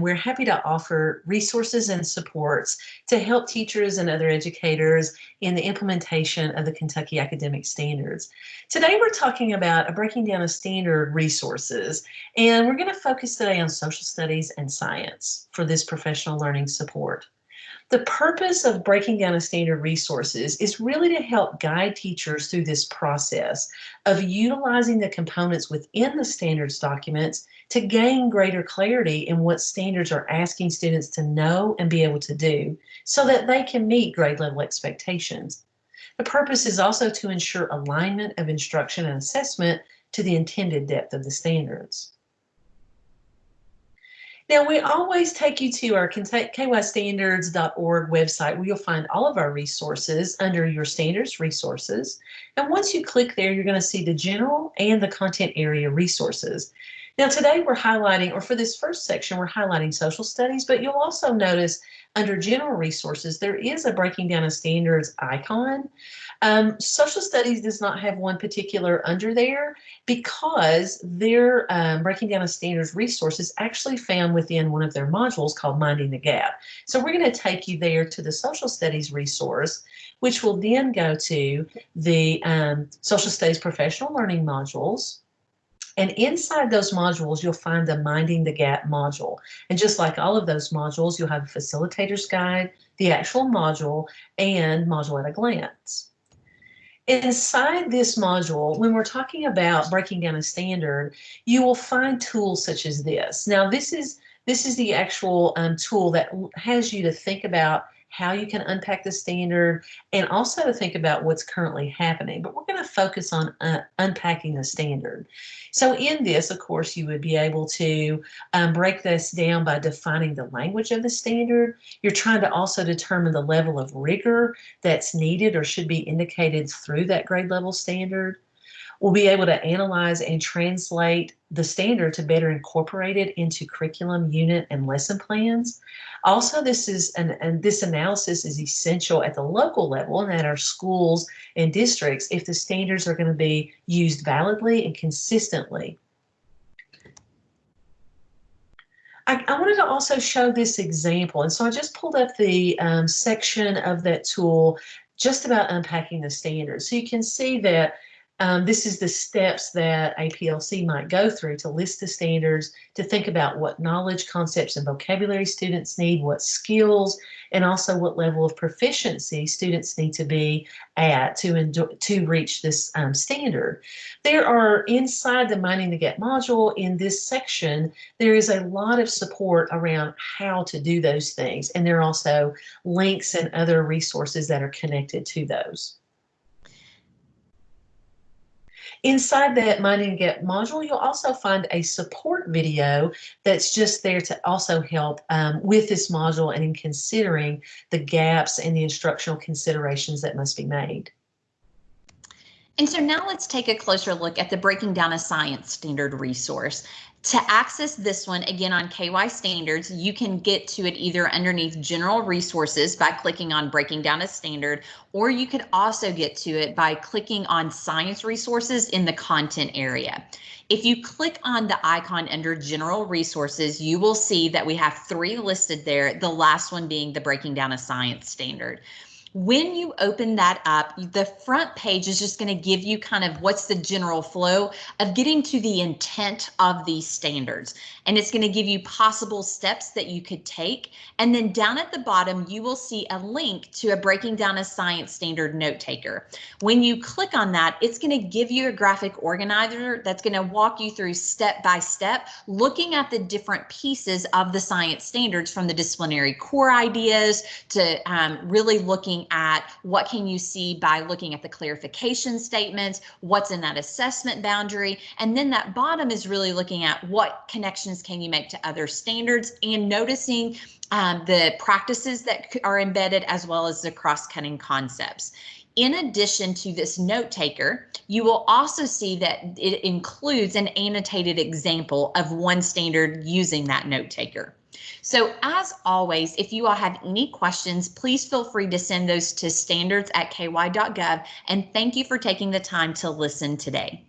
we're happy to offer resources and supports to help teachers and other educators in the implementation of the Kentucky Academic Standards. Today we're talking about a breaking down of standard resources and we're going to focus today on social studies and science for this professional learning support. The purpose of breaking down a standard resources is really to help guide teachers through this process of utilizing the components within the standards documents to gain greater clarity in what standards are asking students to know and be able to do so that they can meet grade level expectations. The purpose is also to ensure alignment of instruction and assessment to the intended depth of the standards. Now, we always take you to our kystandards.org website where you'll find all of our resources under your standards resources. And once you click there, you're going to see the general and the content area resources. Now today we're highlighting, or for this first section, we're highlighting social studies, but you'll also notice under general resources, there is a breaking down of standards icon. Um, social studies does not have one particular under there because their um, breaking down of standards resources actually found within one of their modules called Minding the Gap. So we're going to take you there to the social studies resource, which will then go to the um, social studies professional learning modules, and inside those modules, you'll find the Minding the Gap module. And just like all of those modules, you'll have a facilitator's guide, the actual module, and module at a glance. Inside this module, when we're talking about breaking down a standard, you will find tools such as this. Now, this is this is the actual um, tool that has you to think about how you can unpack the standard, and also think about what's currently happening. But we're going to focus on uh, unpacking the standard. So in this, of course, you would be able to um, break this down by defining the language of the standard. You're trying to also determine the level of rigor that's needed or should be indicated through that grade level standard. We'll be able to analyze and translate the standard to better incorporate it into curriculum, unit, and lesson plans. Also, this is an, and this analysis is essential at the local level and at our schools and districts if the standards are going to be used validly and consistently. I, I, wanted to also show this example, and so I just pulled up the um, section of that tool just about unpacking the standards. So you can see that um, this is the steps that a PLC might go through to list the standards, to think about what knowledge, concepts, and vocabulary students need, what skills, and also what level of proficiency students need to be at to, to reach this um, standard. There are inside the Minding the Gap module in this section, there is a lot of support around how to do those things. And there are also links and other resources that are connected to those. Inside that Minding the Gap module, you'll also find a support video that's just there to also help um, with this module and in considering the gaps and the instructional considerations that must be made. And so now let's take a closer look at the Breaking Down a Science Standard resource. To access this one, again on KY Standards, you can get to it either underneath General Resources by clicking on Breaking Down a Standard, or you could also get to it by clicking on Science Resources in the Content area. If you click on the icon under General Resources, you will see that we have three listed there, the last one being the Breaking Down a Science Standard. When you open that up, the front page is just going to give you kind of what's the general flow of getting to the intent of these standards. And it's going to give you possible steps that you could take. And then down at the bottom, you will see a link to a breaking down a science standard note taker. When you click on that, it's going to give you a graphic organizer that's going to walk you through step by step, looking at the different pieces of the science standards from the disciplinary core ideas to um, really looking at what can you see by looking at the clarification statements, what's in that assessment boundary, and then that bottom is really looking at what connections can you make to other standards and noticing um, the practices that are embedded as well as the cross-cutting concepts. In addition to this note taker, you will also see that it includes an annotated example of one standard using that note taker. So as always, if you all have any questions, please feel free to send those to standards at ky.gov. And thank you for taking the time to listen today.